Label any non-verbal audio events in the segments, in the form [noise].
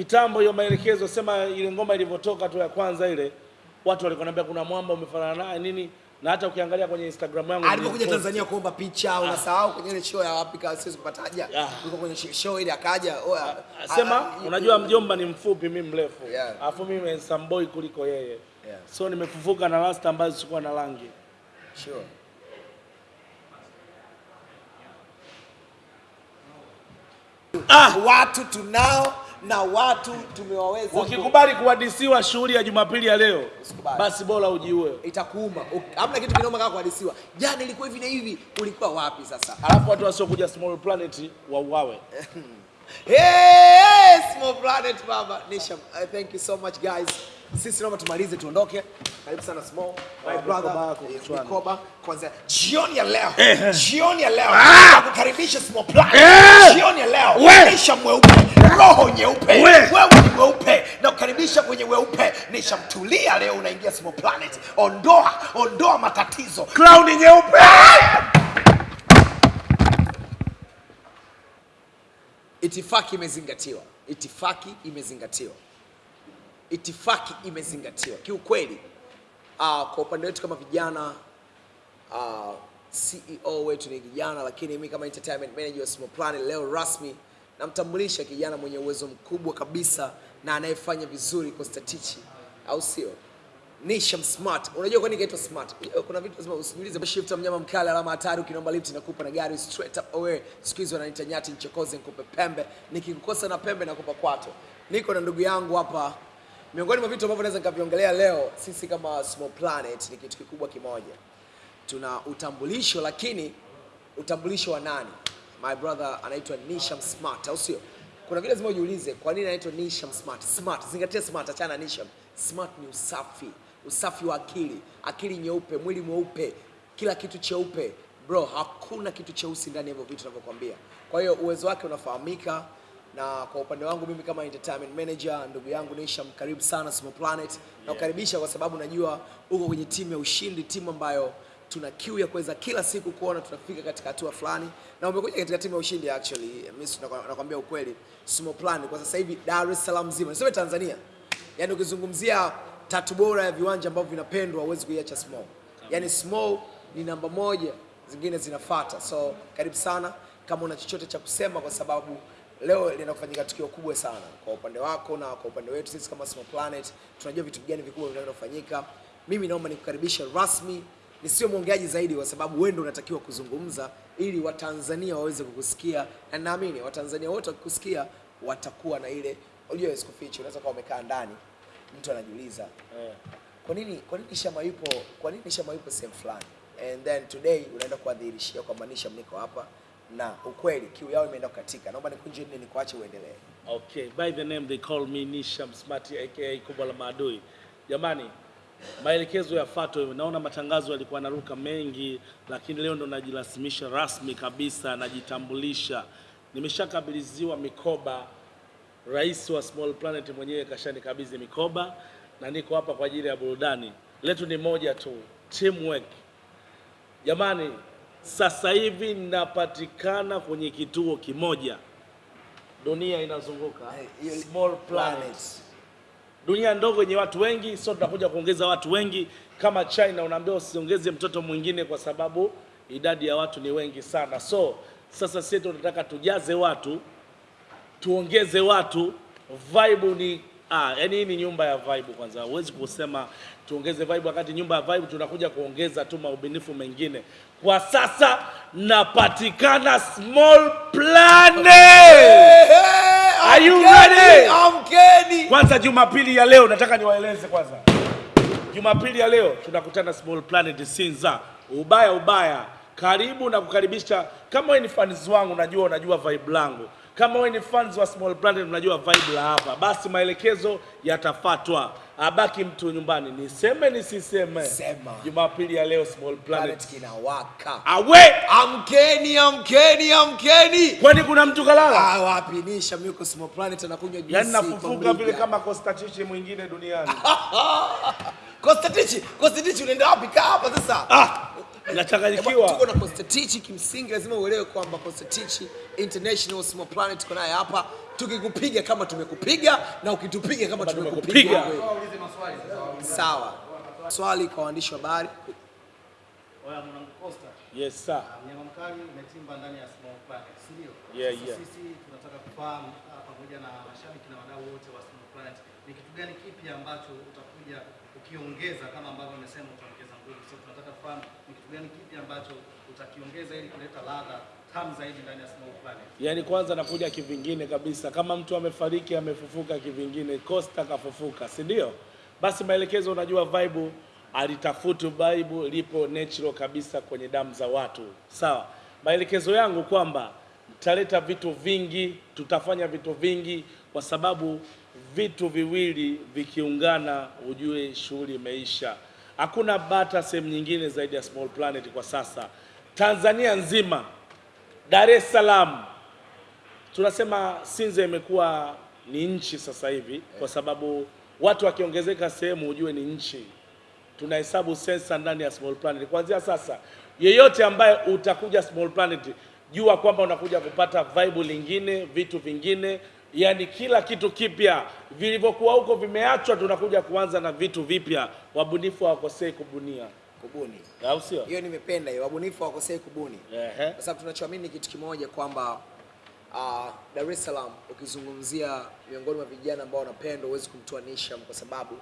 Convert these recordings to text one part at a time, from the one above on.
kitambo hiyo maelekezo, sema ile ngoma ilivyotoka tu ya kwanza ile, watu walikuwa wanambia kuna mwamba umefanana naye nini, na hata ukiangalia kwenye Instagram yangu alipokuja. Tanzania kuomba picha, unasahau kwenye ile show ya wapi kwa siwezi kupata haja, Yuko kwenye show ile akaja. Sema ah, ah, unajua mjomba ni mfupi, mimi mrefu, alafu mimi handsome boy kuliko yeye, so nimefufuka na rasta ambazo sikuwa na rangi. Sure. Ah! Watu tunao na watu tumewaweza. ku- Ukikubali kuhadisiwa shughuli ya Jumapili ya leo, Usikubali. basi bora ujiue. itakuuma. Hamna kitu kinoma kama kuhadisiwa. Jana ilikuwa hivi na hivi, ulikuwa wapi sasa? Alafu watu wasiokuja Small Planet wauawe. [laughs] Hey, small planet baba. Nisha, uh, thank you so much guys. Sisi naomba tumalize tuondoke. Karibu sana small. My Ah, brother. mikoba yako eh, kwanza jioni ya leo. Eh. Jioni ya leo. Ah! Nakukaribisha small planet. Jioni ya leo. Nisha mweupe, roho nyeupe. We! Wewe ni mweupe. Nakukaribisha kwenye weupe. Nishamtulia leo unaingia Simo planet. Ondoa, ondoa matatizo. Cloud nyeupe. Itifaki imezingatiwa, itifaki imezingatiwa, itifaki imezingatiwa kiukweli. Uh, kwa upande wetu kama vijana uh, CEO wetu ni kijana, lakini mimi kama entertainment manager wa Simo Planet leo rasmi namtambulisha kijana mwenye uwezo mkubwa kabisa na anayefanya vizuri kwa statichi, au sio? Nisham Smart. Unajua kwa nini kaitwa Smart? Kuna vitu lazima usijiulize. Shift mnyama mkali, alama hatari, ukinomba lift nakupa na gari straight up away. Siku hizi wananiita nyati nchokoze, nikupe pembe. Nikikukosa na pembe nakupa kwato. Niko na ndugu yangu hapa. Miongoni mwa vitu ambavyo naweza nikaviongelea leo, sisi kama Small Planet ni kitu kikubwa kimoja. Tuna utambulisho, lakini utambulisho wa nani? My brother anaitwa Nisham Smart, au sio? Kuna vile lazima ujiulize kwa nini anaitwa Nisham Smart. Smart, zingatia smart, achana na Nisham. Smart ni usafi, usafi wa akili, akili nyeupe, mwili mweupe, kila kitu cheupe. Bro, hakuna kitu cheusi ndani ya hivyo vitu ninavyokuambia. Kwa hiyo uwezo wake unafahamika, na kwa upande wangu mimi kama entertainment manager, ndugu yangu Nisham, karibu sana Small Planet. Yeah. Nakukaribisha kwa sababu najua uko kwenye timu ya ushindi, timu ambayo tuna kiu ya kuweza kila siku kuona tunafika katika hatua fulani, na umekuja katika timu ya ushindi actually. Mimi nakwa- nakwambia ukweli, Small Plan kwa sasa hivi Dar es Salaam nzima, niseme Tanzania, yani ukizungumzia tatu bora ya viwanja ambavyo vinapendwa, huwezi kuiacha Small. Yani Small ni namba moja, zingine zinafata. So karibu sana, kama una chochote cha kusema, kwa sababu leo linakufanyika tukio kubwa sana kwa upande wako na kwa upande wetu sisi kama Small Planet, tunajua vitu gani vikubwa vinavyoenda kufanyika. Mimi naomba nikukaribisha rasmi nisiwe mwongeaji zaidi kwa sababu wewe ndio unatakiwa kuzungumza ili Watanzania waweze kukusikia, na naamini Watanzania wote wakikusikia watakuwa na ile, unajua sikufichi, unaweza kuwa umekaa ndani, mtu anajiuliza kwa nini kwa nini Shama yupo kwa nini Shama yupo sehemu fulani, and then today unaenda kuadhihirishia kwamba Nisham niko hapa na ukweli kiu yao imeenda kukatika. Naomba nikunje nini, nikuache uendelee. Okay, by the name they call me Nisham Smart aka kubwa la maadui. Jamani, maelekezo yafuatwe. Naona matangazo yalikuwa naruka mengi, lakini leo ndo najirasimisha rasmi kabisa, najitambulisha. Nimeshakabidhiwa mikoba, rais wa Small Planet mwenyewe kashanikabidhi mikoba, na niko hapa kwa ajili ya burudani. Letu ni moja tu, teamwork. Jamani, sasa hivi napatikana kwenye kituo kimoja, dunia inazunguka Eh, Small Planet dunia ndogo yenye watu wengi, sio tunakuja kuongeza watu wengi kama China. Unaambiwa usiongeze mtoto mwingine kwa sababu idadi ya watu ni wengi sana. So sasa sisi tunataka tujaze watu, tuongeze watu, vibe ni ah, yani hii ni nyumba ya vibe. Kwanza huwezi kusema tuongeze vibe wakati nyumba ya vibe tunakuja kuongeza tu maubinifu mengine. Kwa sasa napatikana Small Planet. Are you ready? Amkeni. Kwanza Jumapili ya leo nataka niwaeleze kwanza. Jumapili ya leo tunakutana Small Planet Sinza. Ubaya ubaya. Karibu na kukaribisha. Kama wewe ni fans wangu najua unajua vibe langu. Kama wewe ni fans wa Small Planet unajua vibe la hapa. Basi maelekezo yatafatwa. Abaki mtu nyumbani. Niseme nisiseme. Sema. Jumapili ya leo Small Planet. Planet kinawaka. Awe! Amkeni, amkeni, amkeni. Kwani kuna mtu kalala? Ah, wapi Nisham yuko Small Planet anakunywa juisi. Yaani nafufuka vile kama Kostatichi mwingine duniani. [laughs] Kostatichi, Kostatichi unaenda wapi? Kaa hapa sasa. Ah! Nachanganyikiwa. Tuko na Constantine, kimsingi lazima uelewe kwamba Constantine International Small Planet tuko naye hapa, tukikupiga kama tumekupiga na ukitupiga kama tumekupiga. Sawa. Swali kwa waandishi wa habari. Oya mwanangu Costa, Yes sir. mnyama mkali umetimba ndani ya Small Planet, si ndio? Yeah, yeah. Sisi tunataka kufahamu ah, pamoja na mashabiki na wadau wote wa Small Planet, ni kitu gani kipi ambacho utakuja ukiongeza kama ambavyo umesema utaongeza nguvu. So tunataka kufahamu ni kitu gani kipi ambacho utakiongeza ili kuleta ladha tamu zaidi ndani ya Small Planet. Yaani kwanza nakuja kivingine kabisa, kama mtu amefariki amefufuka kivingine, Costa kafufuka, si ndio? Basi maelekezo, unajua vibe alitafuta vibe lipo natural kabisa kwenye damu za watu, sawa. Maelekezo yangu kwamba tutaleta vitu vingi, tutafanya vitu vingi, kwa sababu vitu viwili vikiungana, ujue shughuli imeisha. Hakuna bata sehemu nyingine zaidi ya Small Planet kwa sasa, Tanzania nzima Dar es Salaam tunasema Sinza imekuwa ni nchi sasa hivi, kwa sababu watu wakiongezeka sehemu ujue ni nchi. Tunahesabu sensa ndani ya Small Planet. Kuanzia sasa, yeyote ambaye utakuja Small Planet, jua kwamba unakuja kupata vibe lingine, vitu vingine, yani kila kitu kipya. Vilivyokuwa huko vimeachwa, tunakuja kuanza na vitu vipya. Wabunifu hawakosei kubunia, Kubuni. au sio? Hiyo nimependa hiyo. Wabunifu hawakosei kubuni. Ehe. Kwa sababu tunachoamini kitu kimoja kwamba uh, Dar es Salaam ukizungumzia miongoni mwa vijana ambao wanapendwa huwezi kumtoa Nisham kwa sababu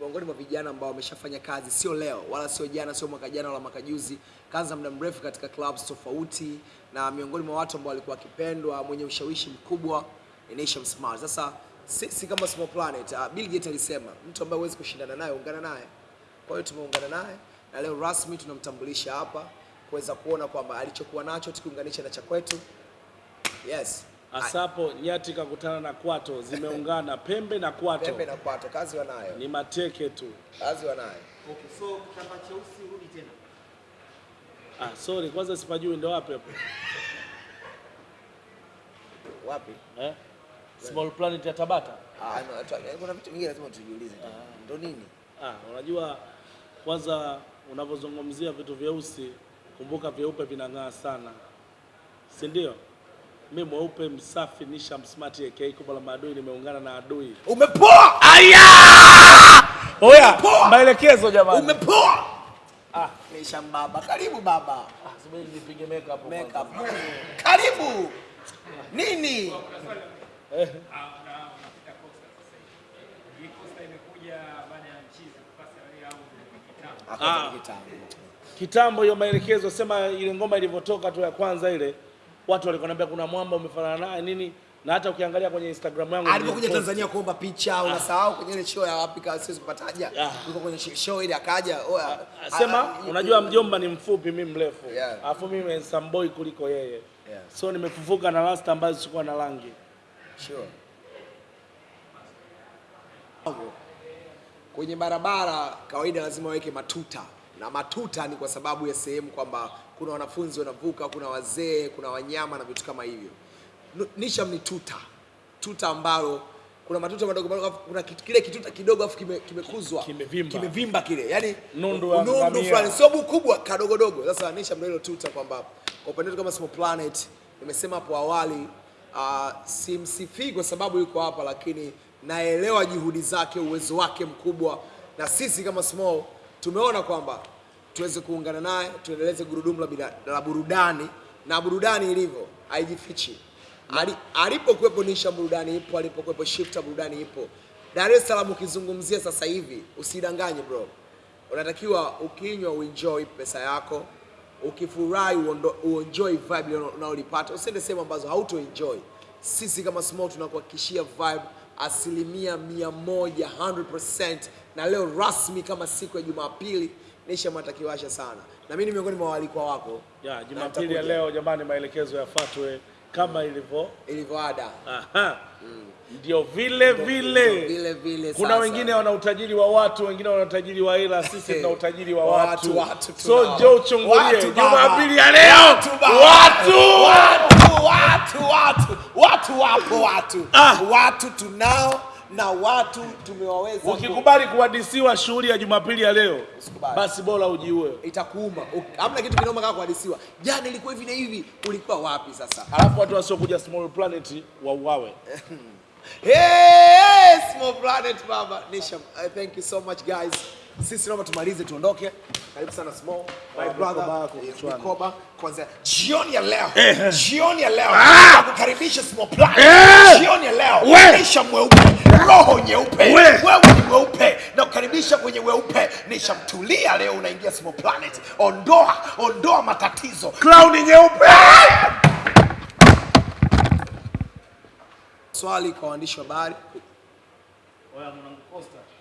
miongoni mwa vijana ambao wameshafanya kazi sio leo wala sio jana sio mwaka jana wala mwaka juzi, kazi za muda mrefu katika clubs tofauti, na miongoni mwa watu ambao walikuwa wakipendwa, mwenye ushawishi mkubwa ni Nisham Smart. Sasa sisi kama Small Planet, uh, Bill Gates alisema mtu ambaye huwezi kushindana naye ungana naye. Kwa hiyo tumeungana naye na leo rasmi tunamtambulisha hapa kuweza kuona kwamba alichokuwa nacho tukiunganisha na cha kwetu. Yes. Asapo nyati kakutana na kwato, zimeungana [laughs] pembe na kwato, Pembe na kwato, kazi wanayo, ni mateke tu. kazi wanayo. Okay, so kitambaa cheusi rudi tena. Ah, sorry, kwanza sipajui ndo wapi hapo Wapi? eh? Small Planet ya Tabata. Ah, kuna vitu vingine lazima tujiulize. Ndo nini? Ah, unajua kwanza unavyozungumzia vitu vyeusi, kumbuka vyeupe vinang'aa sana, si ndio? Mi mweupe msafi, nisha msmart aka kubwa la maadui, nimeungana na adui. Umepoa! Aya! Oya, maelekezo jamani. Umepoa! Ah, Nisha baba. Karibu baba. Ah, subiri nipige makeup. Makeup. Karibu. Nini? Ah. Kitambo. Kitambo hiyo maelekezo, sema ile ngoma ilivyotoka tu ya kwanza ile, watu walikuwa wananiambia kuna mwamba umefanana naye nini, na hata ukiangalia kwenye Instagram yangu alipokuja. Tanzania kuomba picha, unasahau kwenye ile show ya wapi kama siwezi kupataja. Ah. Kwenye show ile akaja, oya. Sema ah, ah, unajua mjomba ni mfupi, mimi mrefu, Yeah. alafu mimi handsome boy kuliko yeye, Yeah. so nimefufuka na rasta ambazo sikuwa na rangi. Sure. Kwenye barabara kawaida lazima waweke matuta, na matuta ni kwa sababu ya sehemu kwamba kuna wanafunzi wanavuka, kuna wazee, kuna wanyama na vitu kama hivyo. Nisham ni tuta, tuta ambalo kuna matuta madogo madogo, kuna kile kituta kidogo afu kimekuzwa kime, Kimevimba. kimevimba kile, yani Nundu ya nundu fulani, sio kubwa kadogodogo. Sasa Nisham ndio hilo tuta kwamba kwa upande wetu kama Small Planet, nimesema hapo awali uh, simsifii kwa sababu yuko hapa, lakini naelewa juhudi zake, uwezo wake mkubwa, na sisi kama Small tumeona kwamba tuweze kuungana naye tuendeleze gurudumu la, la burudani, na burudani ilivyo haijifichi. Ali- Alipokuwepo Nisha burudani ipo, alipokuwepo Shifta burudani ipo. Dar es Salaam ukizungumzia sasa hivi, usidanganye bro, unatakiwa ukinywa uenjoy pesa yako, ukifurahi uenjoy vibe unaolipata, usiende sehemu ambazo hauto enjoy. Sisi kama Small tunakuhakikishia vibe asilimia mia moja 100%, na leo rasmi kama siku ya Jumapili Nisha matakiwasha sana, na mimi ni miongoni mwa waalikwa wako Ya, Jumapili ya leo jamani, maelekezo yafuatwe kama ilivyo. ilivyoada Aha. Ndio vile vile. vile vile. Kuna sasa. wengine wana utajiri wa watu, wengine wana utajiri wa hela, sisi tuna utajiri wa watu. Watu, watu so jo njoo uchungulie. Jumapili ya leo. Watu watu Watu. watu watu watu watu wapo watu Ah. watu tunao na watu tumewaweza ku- Ukikubali kuhadisiwa shughuli ya Jumapili ya leo, Usikubali. basi bora ujiue. itakuuma. Hamna kitu kinoma kama kuhadisiwa. Jana ilikuwa hivi na hivi, ulikuwa wapi sasa? Alafu watu wasiokuja Small Planet wauawe. [laughs] Hey, small planet baba. Nisham, uh, thank you so much guys. Sisi naomba tumalize tuondoke. Karibu sana small. My Ah, brother. eh. Mikoba kwanza jioni ya leo. Jioni ya leo. Nakukaribisha small planet. Jioni ya leo. Nisham mweupe. Roho nyeupe. Wewe ni mweupe. Nakukaribisha kwenye weupe. Nishamtulia leo unaingia small planet. Ondoa, ondoa matatizo. Cloud nyeupe. Swali kwa waandishi wa habari.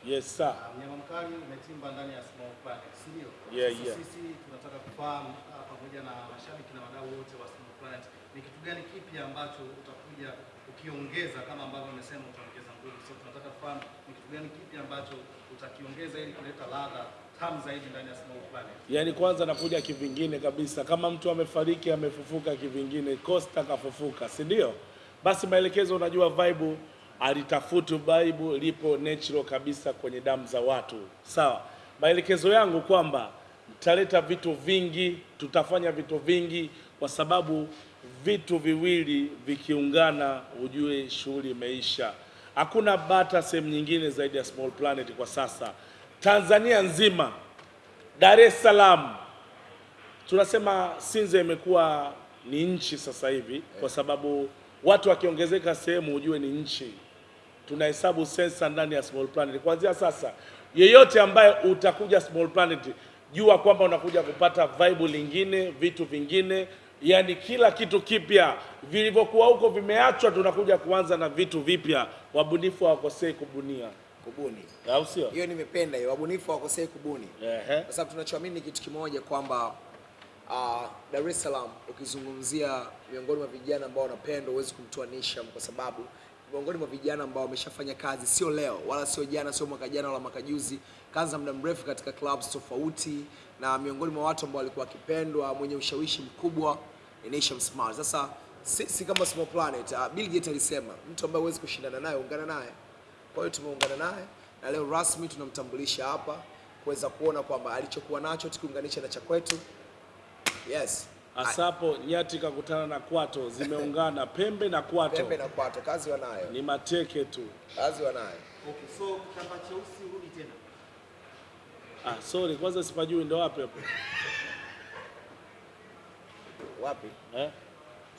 Yes sir. mnyama mkali umetimba ndani ya Small Planet, si ndio? Yeah, yeah. Sisi tunataka kufahamu ah, pamoja na mashabiki na wadau wote wa Simba Planet ni kitu gani kipi ambacho utakuja ukiongeza kama ambavyo umesema utaongeza nguvu. So tunataka kufahamu ni kitu gani kipi ambacho utakiongeza ili kuleta ladha tamu zaidi ndani ya Simba Planet. Yaani kwanza nakuja kivingine kabisa, kama mtu amefariki amefufuka kivingine, Costa kafufuka, si ndio? Basi maelekezo, unajua vibe alitafutu vibe lipo natural kabisa kwenye damu za watu, sawa. Maelekezo yangu kwamba mtaleta vitu vingi, tutafanya vitu vingi, kwa sababu vitu viwili vikiungana, ujue shughuli imeisha. Hakuna bata sehemu nyingine zaidi ya Small Planet kwa sasa, Tanzania nzima Dar es Salaam tunasema Sinza imekuwa ni nchi sasa hivi, kwa sababu watu wakiongezeka sehemu ujue ni nchi. Tunahesabu sensa ndani ya Small Planet. Kuanzia sasa, yeyote ambaye utakuja Small Planet, jua kwamba unakuja kupata vibe lingine, vitu vingine, yani kila kitu kipya. Vilivyokuwa huko vimeachwa, tunakuja kuanza na vitu vipya. Wabunifu hawakosei kubunia, Kubuni. au sio? Hiyo nimependa hiyo. Wabunifu hawakosei kubuni. Ehe. kwa sababu tunachoamini ni kitu kimoja kwamba uh, Dar es Salaam ukizungumzia miongoni mwa vijana ambao wanapendwa huwezi kumtoa Nisham kwa sababu miongoni mwa vijana ambao wameshafanya kazi sio leo wala sio jana sio mwaka jana wala mwaka juzi kaanza muda mrefu katika clubs tofauti na miongoni mwa watu ambao walikuwa wakipendwa mwenye ushawishi mkubwa ni Nation Smart sasa sisi kama Small Planet uh, Bill Gates alisema mtu ambaye huwezi kushindana naye ungana naye kwa hiyo tumeungana naye na leo rasmi tunamtambulisha hapa kuweza kuona kwamba alichokuwa nacho tukiunganisha na cha kwetu. Yes. Asapo nyati kakutana na kwato, zimeungana [laughs] pembe na kwato, Pembe na kwato, kazi wanayo, ni mateke tu. kazi wanayo. Okay, so kitambaa cheusi. Ah, sorry, kwanza sipajui ndo wapi hapo Wapi? eh?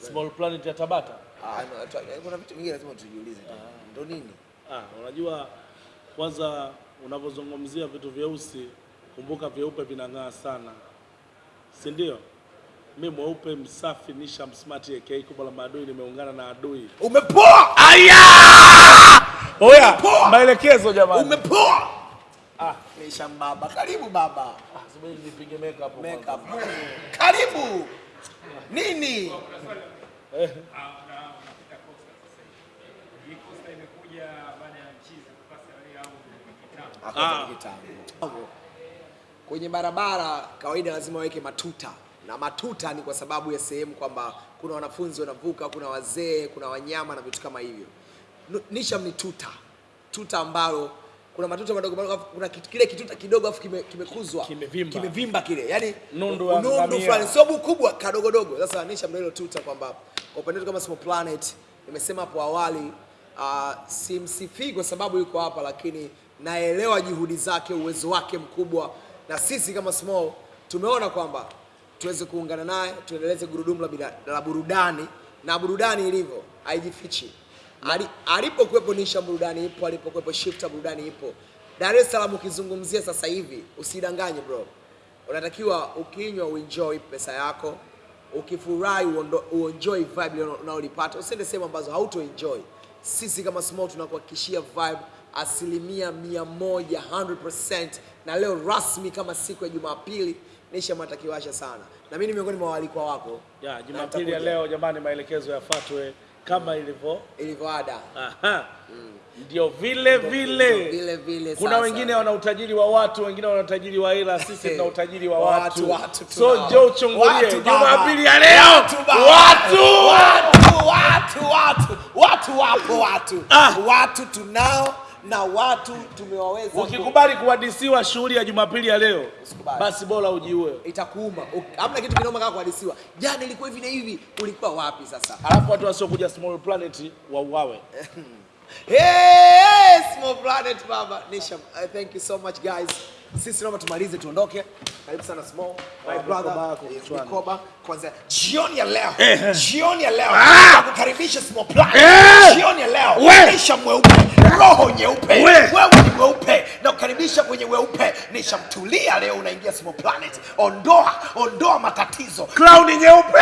Small Planet ya Tabata. Ah, no, kuna vitu vingine lazima tujiulize tu. Ndo nini? Ah, unajua kwanza unavyozungumzia vitu vyeusi, kumbuka vyeupe vinang'aa sana, si ndio? Mi mweupe msafi, nisha Smart AK kubwa la maadui, nimeungana na adui. Umepoa! Aya! Oya, maelekezo jamani. Umepoa! Ah, baba, karibu baba. Ah, subiri nipige makeup. Makeup. Karibu. Nini? Ah. Kwenye barabara kawaida lazima waweke matuta, na matuta ni kwa sababu ya sehemu kwamba kuna wanafunzi wanavuka, kuna wazee, kuna wanyama na vitu kama hivyo. Nisham ni tuta, tuta ambalo kuna matuta madogo madogo, kuna kile kituta kidogo afu kimekuzwa kime- Kimevimba. kimevimba kile, yani Nundu nundu fulani, sio kubwa, kadogo dogo. Sasa anisha hilo tuta kwamba kwa upande wetu kama Small Planet, nimesema hapo awali uh, simsifii kwa sababu yuko hapa, lakini naelewa juhudi zake, uwezo wake mkubwa, na sisi kama Small tumeona kwamba tuweze kuungana naye tuendeleze gurudumu la, la burudani, na burudani ilivyo haijifichi. Ali- Alipokuwepo Nisha burudani ipo, alipokuwepo Shifta burudani ipo. Dar es Salaam ukizungumzia sasa hivi, usidanganye bro, unatakiwa ukinywa uenjoy pesa yako, ukifurahi uenjoy vibe unaolipata, usiende sehemu ambazo hauto enjoy. Sisi kama Small tunakuhakikishia vibe asilimia mia moja 100%, na leo rasmi kama siku ya Jumapili Nisha matakiwasha sana, na mimi ni miongoni mwa waalikwa wako Ya, Jumapili ya leo jamani, maelekezo yafuatwe. Kama ilivyo ilivyo ada. Aha. Mm. Ndio vile vile. vile vile Kuna sasa. wengine wana utajiri wa watu, wengine wana utajiri wa hela, sisi tuna utajiri wa Watu, watu. watu So njoo uchungulie. Jumapili ya leo. Watu. Watu. watu watu watu watu wapo watu Ah. watu tunao na watu tumewaweza ku- Ukikubali kuhadisiwa shughuli ya Jumapili ya leo, Usikubali. basi bora ujiue. itakuuma. Hamna kitu kinoma kama kuhadisiwa. Jana ilikuwa hivi na hivi ulikuwa wapi sasa? Alafu watu wasiokuja Small Planet wauawe. [laughs] Hey, small planet baba Nisham, uh, thank you so much guys. Sisi naomba tumalize tuondoke. Karibu sana small. My Ah, brother mikoba yako eh, kwanza jioni ya leo. Eh. jioni ya leo. Ah. nakukaribisha small planet. Eh. jioni ya leo. Nisham mweupe roho nyeupe. Wewe. Ni mweupe. Na kukaribisha kwenye weupe. Nishamtulia leo unaingia small planet. Ondoa ondoa matatizo. Clown nyeupe.